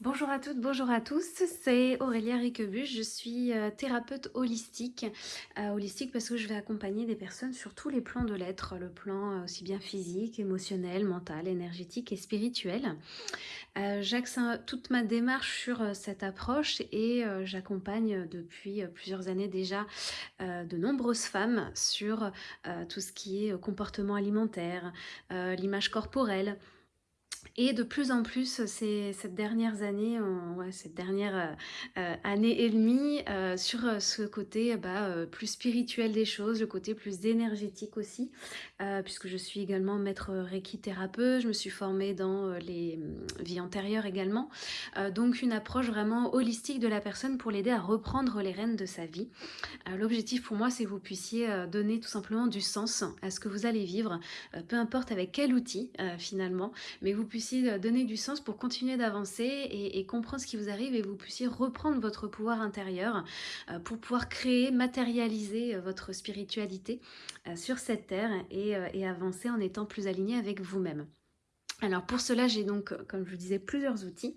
Bonjour à toutes, bonjour à tous, c'est Aurélia Riquebuche, je suis euh, thérapeute holistique, euh, holistique parce que je vais accompagner des personnes sur tous les plans de l'être, le plan euh, aussi bien physique, émotionnel, mental, énergétique et spirituel. J'axe toute ma démarche sur cette approche et j'accompagne depuis plusieurs années déjà de nombreuses femmes sur tout ce qui est comportement alimentaire, l'image corporelle, et de plus en plus, ces, cette dernière année, ouais, cette dernière euh, euh, année et demie, euh, sur ce côté bah, plus spirituel des choses, le côté plus énergétique aussi, puisque je suis également maître Reiki thérapeute, je me suis formée dans les mm, vies antérieures également, donc une approche vraiment holistique de la personne pour l'aider à reprendre les rênes de sa vie. L'objectif pour moi, c'est que vous puissiez donner tout simplement du sens à ce que vous allez vivre, peu importe avec quel outil finalement, mais vous puissiez euh, donner du sens pour continuer d'avancer et, comprendre ce qui vous arrive et vous puissiez reprendre votre pouvoir intérieur euh, pour pouvoir créer, matérialiser euh, votre spiritualité sur cette terre et avancer en étant plus aligné avec vous-même. Alors pour cela, j'ai donc, comme je vous disais, plusieurs outils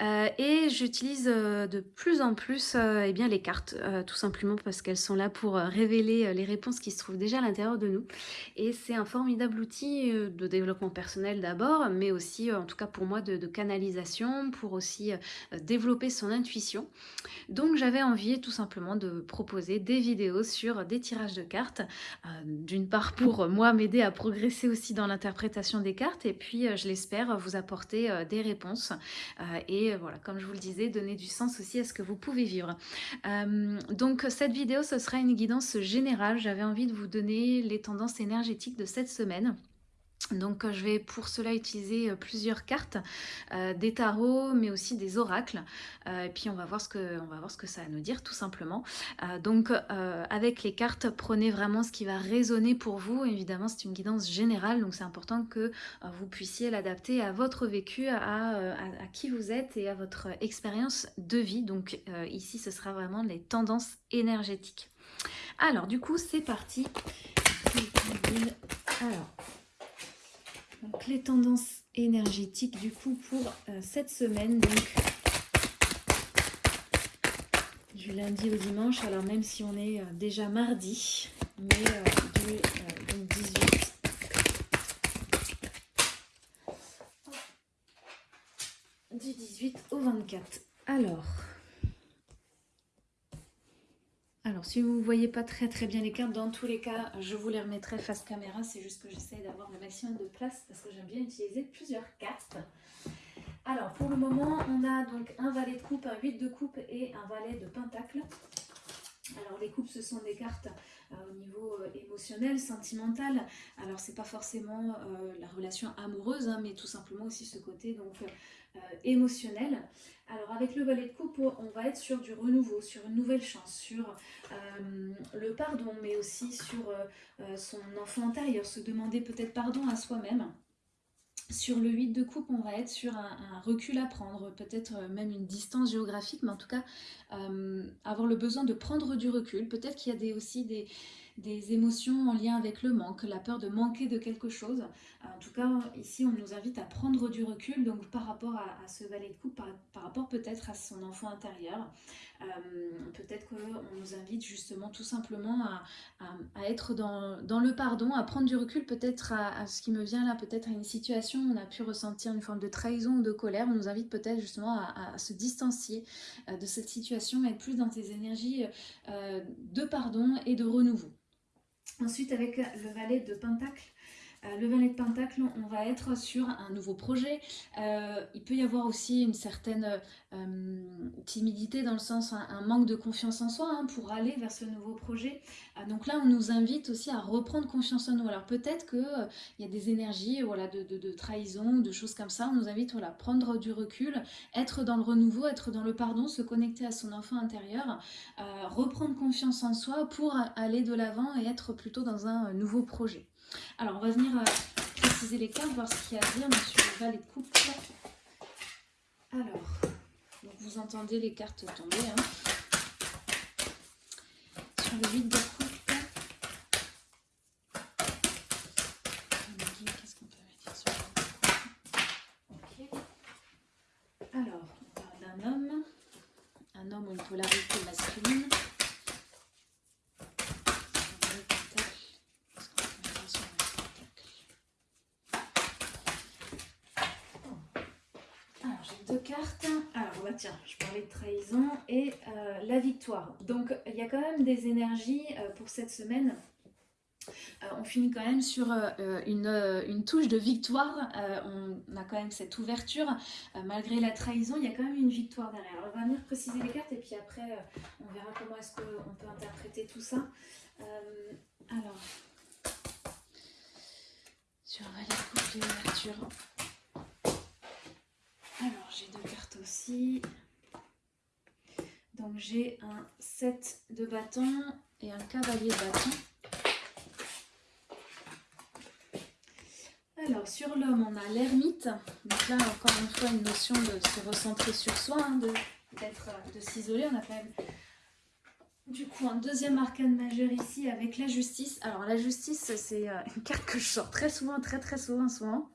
euh, et j'utilise euh, de plus en plus euh, eh bien, les cartes, tout simplement parce qu'elles sont là pour révéler les réponses qui se trouvent déjà à l'intérieur de nous. Et c'est un formidable outil de développement personnel d'abord, mais aussi, en tout cas pour moi, de, de canalisation, pour aussi développer son intuition. Donc j'avais envie tout simplement de proposer des vidéos sur des tirages de cartes, d'une part pour moi m'aider à progresser aussi dans l'interprétation des cartes, et puis je l'espère, vous apporter euh, des réponses euh, et euh, voilà, comme je vous le disais, donner du sens aussi à ce que vous pouvez vivre. donc cette vidéo, ce sera une guidance générale. J'avais envie de vous donner les tendances énergétiques de cette semaine. Donc euh, je vais pour cela utiliser euh, plusieurs cartes, euh, des tarots mais aussi des oracles et puis on va, voir ce que, on va voir ce que ça va nous dire tout simplement. donc avec les cartes prenez vraiment ce qui va résonner pour vous, évidemment c'est une guidance générale donc c'est important que vous puissiez l'adapter à votre vécu, à, à, qui vous êtes et à votre expérience de vie. Donc ici ce sera vraiment les tendances énergétiques. Alors du coup c'est parti. Alors donc les tendances énergétiques du coup pour euh, cette semaine, donc du lundi au dimanche, alors même si on est euh, déjà mardi, mais euh, du 18 du 18 au 24. Alors, si vous ne voyez pas très très bien les cartes, dans tous les cas, je vous les remettrai face caméra. C'est juste que j'essaie d'avoir le maximum de place parce que j'aime bien utiliser plusieurs cartes. Alors, pour le moment, on a donc un valet de coupe, un 8 de coupe et un valet de pentacle. Alors, les coupes, ce sont des cartes euh, au niveau euh, émotionnel, sentimental. Alors, c'est pas forcément euh, la relation amoureuse, hein, mais tout simplement aussi ce côté donc émotionnel. Alors avec le valet de coupe, on va être sur du renouveau, sur une nouvelle chance, sur le pardon, mais aussi sur son enfant intérieur, se demander peut-être pardon à soi-même. Sur le 8 de coupe, on va être sur un, recul à prendre, peut-être même une distance géographique, mais en tout cas, avoir le besoin de prendre du recul. Peut-être qu'il y a aussi des, des émotions en lien avec le manque, la peur de manquer de quelque chose. En tout cas, ici, on nous invite à prendre du recul, donc par rapport à, ce valet de coupe, par, rapport peut-être à son enfant intérieur. Euh, peut-être qu'on nous invite justement tout simplement à, être dans, le pardon, à prendre du recul peut-être à, ce qui me vient là, peut-être à une situation où on a pu ressentir une forme de trahison ou de colère. On nous invite peut-être justement à, se distancier euh, de cette situation, être plus dans des énergies euh, de pardon et de renouveau. Ensuite, avec le valet de Pentacle, euh, le valet de Pentacle, on va être sur un nouveau projet. Euh, il peut y avoir aussi une certaine euh, timidité dans le sens, un, manque de confiance en soi hein, pour aller vers ce nouveau projet. donc là, on nous invite aussi à reprendre confiance en nous. Alors peut-être qu'il y a des énergies voilà, de, de, de, trahison, de choses comme ça. On nous invite à prendre du recul, être dans le renouveau, être dans le pardon, se connecter à son enfant intérieur, reprendre confiance en soi pour aller de l'avant et être plutôt dans un nouveau projet. Alors, on va venir euh, préciser les cartes, voir ce qu'il y a à dire sur le valet de. Alors, vous entendez les cartes tomber. Hein. Sur le 8 de coupe. Qu'est-ce qu'on peut dire sur le Ok. Alors, on va j'ai deux cartes. Alors, bah, tiens, je parlais de trahison et euh, la victoire. Donc, il y a quand même des énergies euh, pour cette semaine. Euh, on finit quand même sur une, touche de victoire. on a quand même cette ouverture. malgré la trahison, il y a quand même une victoire derrière. Alors, on va venir préciser les cartes et puis après, on verra comment est-ce qu'on peut interpréter tout ça. alors, sur la coupe d'ouverture. Alors, j'ai deux cartes aussi. Donc, j'ai un 7 de bâton et un cavalier de bâton. Alors, sur l'homme, on a l'ermite. Donc là, encore une fois, une notion de se recentrer sur soi, hein, de, de s'isoler. On a quand même, du coup, un deuxième arcane majeur ici avec la justice. Alors, la justice, c'est euh, une carte que je sors très souvent, très très souvent, souvent.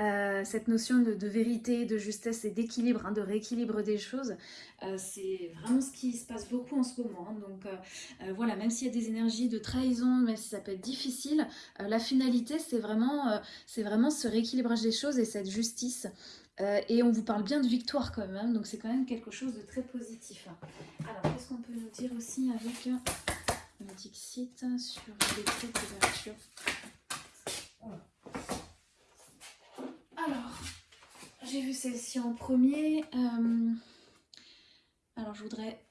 Euh, cette notion de, vérité, de justesse et d'équilibre, hein, de rééquilibre des choses, euh, c'est vraiment ce qui se passe beaucoup en ce moment. Hein. Donc euh, voilà, même s'il y a des énergies de trahison, même si ça peut être difficile, la finalité c'est vraiment, c'est vraiment ce rééquilibrage des choses et cette justice. et on vous parle bien de victoire quand même, hein. donc c'est quand même quelque chose de très positif. Alors qu'est-ce qu'on peut nous dire aussi avec un Dixit sur les traits d'ouverture? Alors, j'ai vu celle-ci en premier. Euh, alors, je voudrais...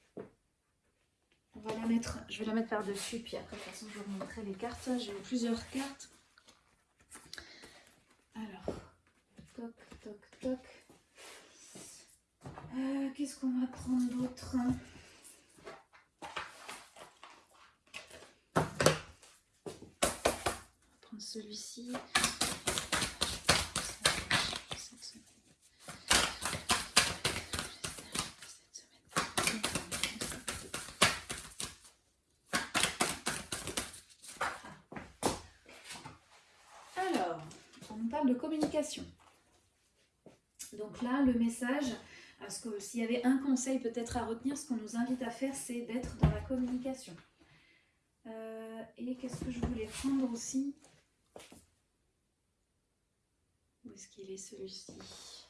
On va la mettre... Je vais la mettre par-dessus, puis après, de toute façon, je vais vous montrer les cartes. J'ai plusieurs cartes. Alors, toc, toc, toc. Euh, qu'est-ce qu'on va prendre d'autre? On va prendre celui-ci. De communication. Donc là, le message, s'il y avait un conseil peut-être à retenir, ce qu'on nous invite à faire, c'est d'être dans la communication. Euh, et qu'est-ce que je voulais prendre aussi? Où est-ce qu'il est, celui-ci?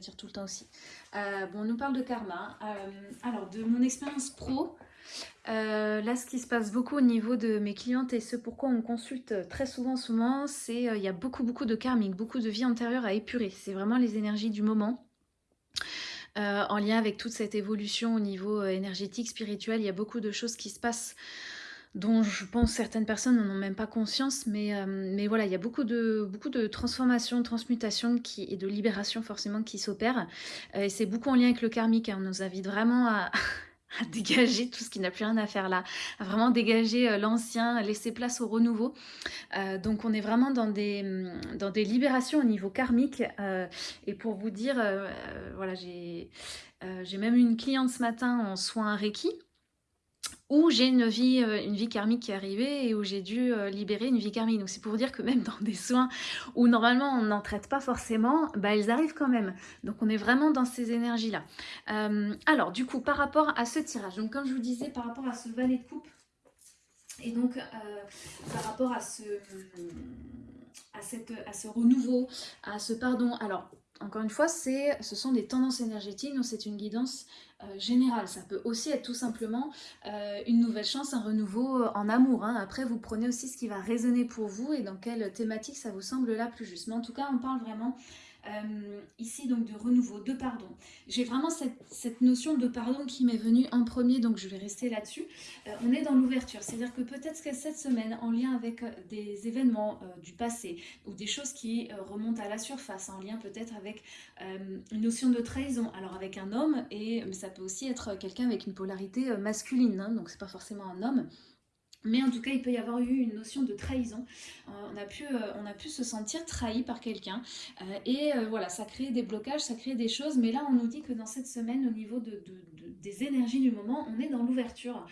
Celle-ci, je la tire tout le temps aussi. Euh, bon, on nous parle de karma. Euh, alors, de mon expérience pro, euh, là, ce qui se passe beaucoup au niveau de mes clientes et ce pourquoi on consulte très souvent, souvent, c'est il y a beaucoup, beaucoup de karmique, beaucoup de vie antérieure à épurer. C'est vraiment les énergies du moment. en lien avec toute cette évolution au niveau énergétique, spirituel, il y a beaucoup de choses qui se passent dont je pense certaines personnes n'en ont même pas conscience, mais, euh, mais voilà, il y a beaucoup de, beaucoup de transformations, transmutations qui, et de libération forcément qui s'opèrent. Euh, et c'est beaucoup en lien avec le karmique, hein. on nous invite vraiment à, à dégager tout ce qui n'a plus rien à faire là, à vraiment dégager euh, l'ancien, laisser place au renouveau. donc on est vraiment dans des, dans des libérations au niveau karmique. et pour vous dire, voilà, j'ai même une cliente ce matin en soins Reiki où j'ai une vie, euh, une vie karmique qui est arrivée et où j'ai dû euh, libérer une vie karmique. Donc c'est pour dire que même dans des soins où normalement on n'en traite pas forcément, bah, elles arrivent quand même. Donc on est vraiment dans ces énergies-là. Euh, alors du coup, par rapport à ce tirage, donc comme je vous disais, par rapport à ce valet de coupe, et donc par rapport à ce, à, cette, à ce renouveau, à ce pardon, alors encore une fois, ce sont des tendances énergétiques, donc c'est une guidance euh, générale. Ça peut aussi être tout simplement euh, une nouvelle chance, un renouveau euh, en amour. Hein. Après, vous prenez aussi ce qui va résonner pour vous et dans quelle thématique ça vous semble la plus juste. Mais en tout cas, on parle vraiment euh, ici donc de renouveau, de pardon. J'ai vraiment cette, notion de pardon qui m'est venue en premier, donc je vais rester là-dessus. Euh, on est dans l'ouverture, c'est-à-dire que peut-être que cette semaine, en lien avec euh, des événements du passé ou des choses qui remontent à la surface, en lien peut-être avec une notion de trahison, alors avec un homme, et ça peut aussi être quelqu'un avec une polarité masculine, hein, donc c'est pas forcément un homme, Mais en tout cas, il peut y avoir eu une notion de trahison. Euh, on, a pu, euh, on a pu se sentir trahi par quelqu'un. Euh, et voilà, ça crée des blocages, ça crée des choses. Mais là, on nous dit que dans cette semaine, au niveau de, des énergies du moment, on est dans l'ouverture.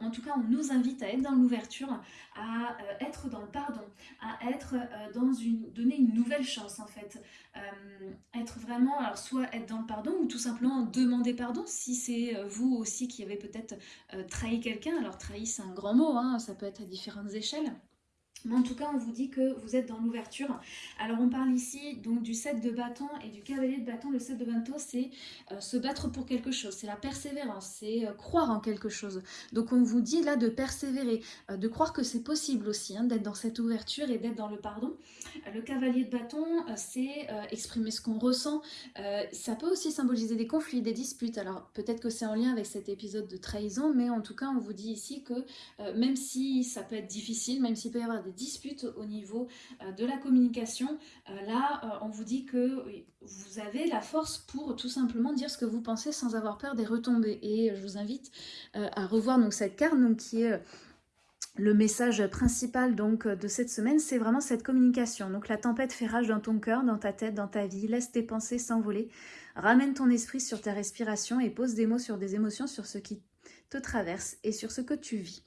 en tout cas, on nous invite à être dans l'ouverture, à être dans le pardon, à être dans une... donner une nouvelle chance en fait. être vraiment, alors soit être dans le pardon ou tout simplement demander pardon si c'est vous aussi qui avez peut-être trahi quelqu'un. Alors trahi, c'est un grand mot, hein, ça peut être à différentes échelles. Mais en tout cas, on vous dit que vous êtes dans l'ouverture. Alors, on parle ici donc du 7 de bâton et du cavalier de bâton. Le 7 de bâton, c'est euh, se battre pour quelque chose, c'est la persévérance, c'est euh, croire en quelque chose. Donc, on vous dit là de persévérer, euh, de croire que c'est possible aussi, hein, d'être dans cette ouverture et d'être dans le pardon. le cavalier de bâton, c'est exprimer ce qu'on ressent. ça peut aussi symboliser des conflits, des disputes. Alors, peut-être que c'est en lien avec cet épisode de trahison, mais en tout cas, on vous dit ici que même si ça peut être difficile, même s'il peut y avoir des disputes au niveau euh, de la communication, euh, là, euh, on vous dit que vous avez la force pour tout simplement dire ce que vous pensez sans avoir peur des retombées. Et je vous invite à revoir donc cette carte qui est le message principal donc de cette semaine, c'est vraiment cette communication. Donc la tempête fait rage dans ton cœur, dans ta tête, dans ta vie. Laisse tes pensées s'envoler. Ramène ton esprit sur ta respiration et pose des mots sur des émotions, sur ce qui te traverse et sur ce que tu vis.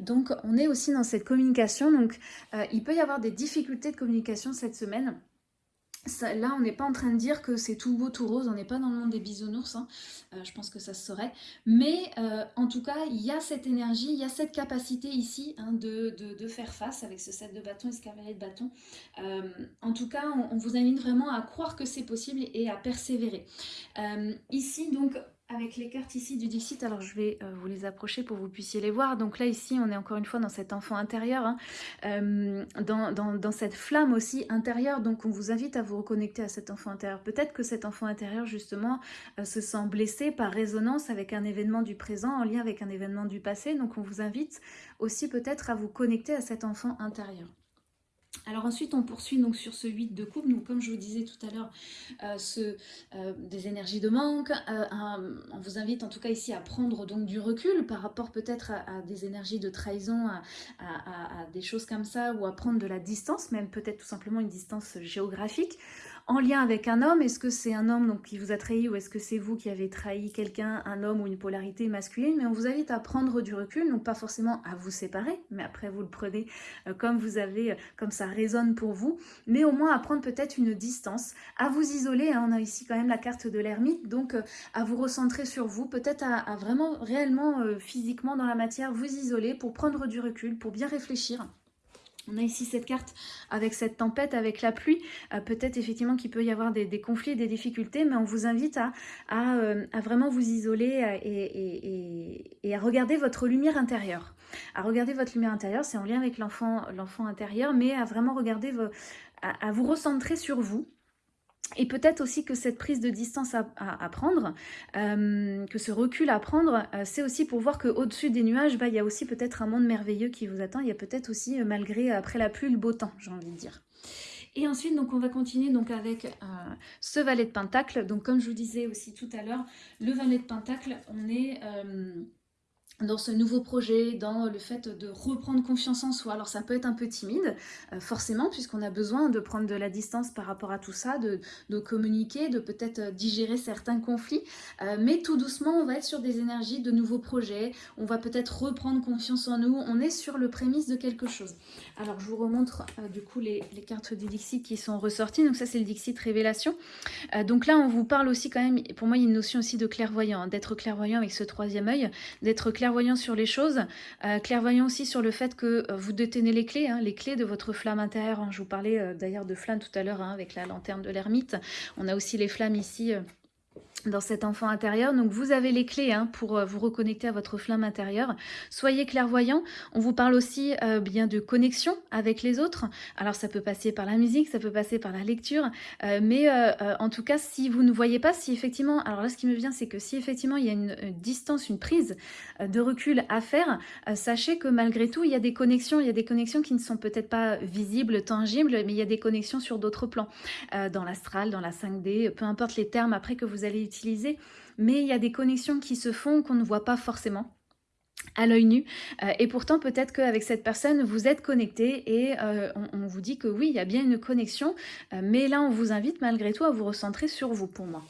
Donc on est aussi dans cette communication, donc euh, il peut y avoir des difficultés de communication cette semaine. là, on n'est pas en train de dire que c'est tout beau, tout rose, on n'est pas dans le monde des bisounours, hein. euh, je pense que ça se saurait. Mais euh, en tout cas, il y a cette énergie, il y a cette capacité ici hein, de, faire face avec ce set de bâtons et ce cavalier de bâtons. en tout cas, on, on, vous invite vraiment à croire que c'est possible et à persévérer. ici, donc, avec les cartes ici du Dixit, alors je vais euh, vous les approcher pour que vous puissiez les voir. Donc là, ici, on est encore une fois dans cet enfant intérieur, hein. euh, dans, cette flamme aussi intérieure. Donc on vous invite à vous reconnecter à cet enfant intérieur. Peut-être que cet enfant intérieur, justement, euh, se sent blessé par résonance avec un événement du présent, en lien avec un événement du passé. Donc on vous invite aussi peut-être à vous connecter à cet enfant intérieur. Alors ensuite, on poursuit donc sur ce 8 de coupe. Donc comme je vous disais tout à l'heure, euh, euh, des énergies de manque. Euh, on vous invite en tout cas ici à prendre donc du recul par rapport peut-être à, des énergies de trahison, à, des choses comme ça, ou à prendre de la distance, même peut-être tout simplement une distance géographique en lien avec un homme. Est-ce que c'est un homme donc, qui vous a trahi ou est-ce que c'est vous qui avez trahi quelqu'un, un homme ou une polarité masculine? Mais on vous invite à prendre du recul, donc pas forcément à vous séparer, mais après vous le prenez euh, comme vous avez, euh, comme ça résonne pour vous, mais au moins à prendre peut-être une distance, à vous isoler. Hein. on a ici quand même la carte de l'ermite, donc euh, à vous recentrer sur vous, peut-être à, vraiment réellement physiquement dans la matière vous isoler pour prendre du recul, pour bien réfléchir. On a ici cette carte avec cette tempête, avec la pluie. Euh, peut-être effectivement qu'il peut y avoir des, conflits, des difficultés, mais on vous invite à, euh, vraiment vous isoler euh, et, à regarder votre lumière intérieure. À regarder votre lumière intérieure, c'est en lien avec l'enfant intérieur, mais à vraiment regarder, à vous recentrer sur vous, et peut-être aussi que cette prise de distance à, prendre, euh, que ce recul à prendre, euh, c'est aussi pour voir qu'au-dessus des nuages, bah, il y a aussi peut-être un monde merveilleux qui vous attend. Il y a peut-être aussi, euh, malgré après la pluie, le beau temps, j'ai envie de dire. Et ensuite, donc, on va continuer donc, avec ce valet de pentacle. Donc, comme je vous disais aussi tout à l'heure, le valet de pentacle, on est dans ce nouveau projet, dans le fait de reprendre confiance en soi. Alors ça peut être un peu timide, euh, forcément, puisqu'on a besoin de prendre de la distance par rapport à tout ça, de, communiquer, de peut-être euh, digérer certains conflits, euh, mais tout doucement, on va être sur des énergies de nouveaux projets, on va peut-être reprendre confiance en nous, on est sur le prémisse de quelque chose. Alors je vous remontre du coup les, cartes du Dixit qui sont ressorties, donc ça c'est le Dixit Révélation. donc là on vous parle aussi quand même, pour moi il y a une notion aussi de clairvoyant, hein, d'être clairvoyant avec ce troisième œil, d'être clairvoyant clairvoyant sur les choses, euh, clairvoyant aussi sur le fait que euh, vous détenez les clés, hein, les clés de votre flamme intérieure. Hein. Je vous parlais euh, d'ailleurs de flamme tout à l'heure hein, avec la lanterne de l'ermite. On a aussi les flammes ici dans cet enfant intérieur. Donc vous avez les clés hein, pour euh, vous reconnecter à votre flamme intérieure. Soyez clairvoyant. On vous parle aussi euh, bien de connexion avec les autres. Alors ça peut passer par la musique, ça peut passer par la lecture. Euh, mais en tout cas, si vous ne voyez pas, si effectivement... Alors là, ce qui me vient, c'est que si effectivement il y a une, distance, une prise de recul à faire, sachez que malgré tout, il y a des connexions. Il y a des connexions qui ne sont peut-être pas visibles, tangibles, mais il y a des connexions sur d'autres plans. dans l'astral, dans la 5D, peu importe les termes après que vous allez utiliser, mais il y a des connexions qui se font qu'on ne voit pas forcément. à l'œil nu et pourtant peut-être qu'avec cette personne vous êtes connecté et on, vous dit que oui il y a bien une connexion mais là on vous invite malgré tout à vous recentrer sur vous pour moi.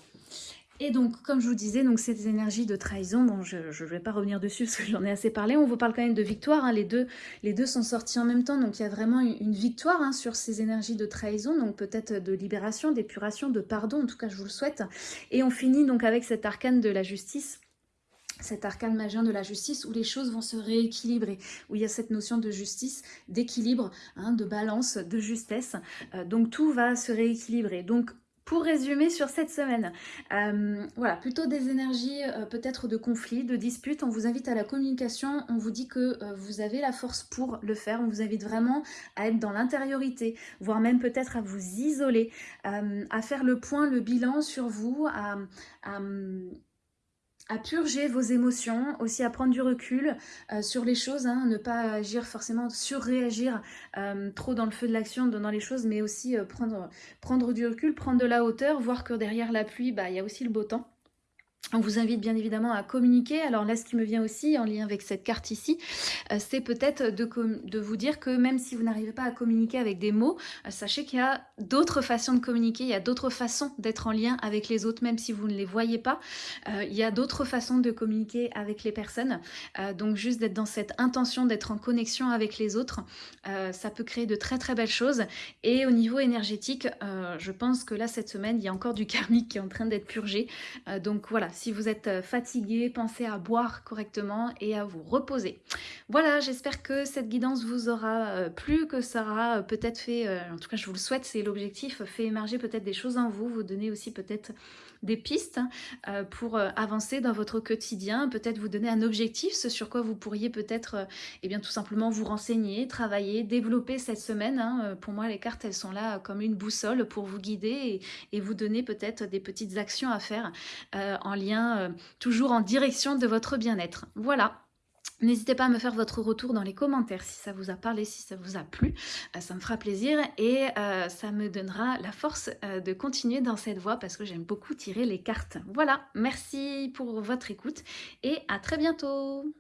Et donc, comme je vous disais, donc ces énergies de trahison, bon, je ne vais pas revenir dessus parce que j'en ai assez parlé, on vous parle quand même de victoire, hein. les, deux, les deux sont sortis en même temps, donc il y a vraiment une, victoire hein, sur ces énergies de trahison, donc peut-être de libération, d'épuration, de pardon, en tout cas je vous le souhaite. Et on finit donc avec cet arcane de la justice, cet arcane majeur de la justice où les choses vont se rééquilibrer, où il y a cette notion de justice, d'équilibre, hein, de balance, de justesse. Euh, donc tout va se rééquilibrer. Donc pour résumer sur cette semaine, euh, voilà, plutôt des énergies euh, peut-être de conflit, de dispute. On vous invite à la communication, on vous dit que euh, vous avez la force pour le faire. On vous invite vraiment à être dans l'intériorité, voire même peut-être à vous isoler, à faire le point, le bilan sur vous, purger vos émotions, aussi à prendre du recul euh, sur les choses, hein, ne pas agir forcément, surréagir euh, trop dans le feu de l'action, dans les choses, mais aussi euh, prendre, prendre du recul, prendre de la hauteur, voir que derrière la pluie, bah, il y a aussi le beau temps. On vous invite bien évidemment à communiquer. Alors là, ce qui me vient aussi en lien avec cette carte ici, euh, c'est peut-être de, vous dire que même si vous n'arrivez pas à communiquer avec des mots, euh, sachez qu'il y a d'autres façons de communiquer, il y a d'autres façons d'être en lien avec les autres, même si vous ne les voyez pas. Euh, il y a d'autres façons de communiquer avec les personnes. donc juste d'être dans cette intention d'être en connexion avec les autres, ça peut créer de très très belles choses. Et au niveau énergétique, je pense que là, cette semaine, il y a encore du karmique qui est en train d'être purgé. donc voilà, si vous êtes euh, fatigué, pensez à boire correctement et à vous reposer. Voilà, j'espère que cette guidance vous aura euh, plu, que ça aura euh, peut-être fait, en tout cas je vous le souhaite, c'est l'objectif, fait émerger peut-être des choses en vous, vous donner aussi peut-être des pistes pour avancer dans votre quotidien, peut-être vous donner un objectif, ce sur quoi vous pourriez peut-être eh bien tout simplement vous renseigner, travailler, développer cette semaine. Hein. Pour moi, les cartes, elles sont là comme une boussole pour vous guider et, vous donner peut-être des petites actions à faire en lien, euh, toujours en direction de votre bien-être. Voilà. N'hésitez pas à me faire votre retour dans les commentaires si ça vous a parlé, si ça vous a plu. Euh, ça me fera plaisir et euh, ça me donnera la force de continuer dans cette voie parce que j'aime beaucoup tirer les cartes. Voilà, merci pour votre écoute et à très bientôt